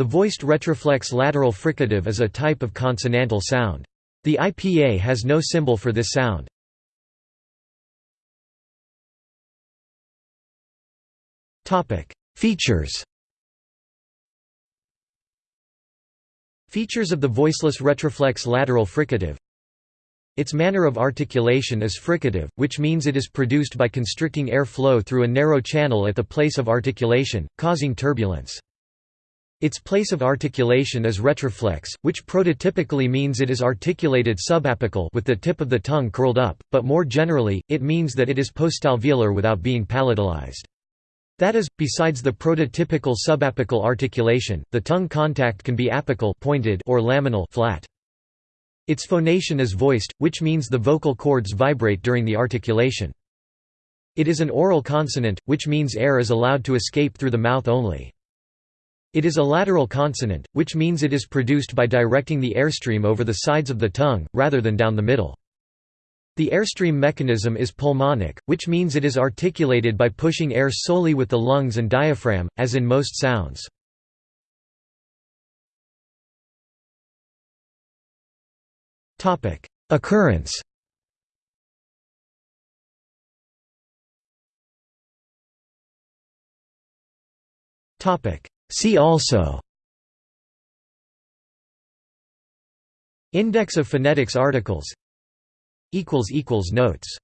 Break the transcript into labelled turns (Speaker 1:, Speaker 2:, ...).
Speaker 1: The voiced retroflex lateral fricative is a type of consonantal sound. The IPA has no symbol for this sound. Features Features of the voiceless retroflex lateral fricative Its manner of articulation is fricative, which means it is produced by constricting air flow through a narrow channel at the place of articulation, causing turbulence. Its place of articulation is retroflex, which prototypically means it is articulated subapical with the tip of the tongue curled up, but more generally, it means that it is postalveolar without being palatalized. That is, besides the prototypical subapical articulation, the tongue contact can be apical pointed or laminal flat. Its phonation is voiced, which means the vocal cords vibrate during the articulation. It is an oral consonant, which means air is allowed to escape through the mouth only. It is a lateral consonant, which means it is produced by directing the airstream over the sides of the tongue, rather than down the middle. The airstream mechanism is pulmonic, which means it is articulated by pushing air solely with the lungs and diaphragm, as in most sounds. Occurrence See also Index of phonetics articles Notes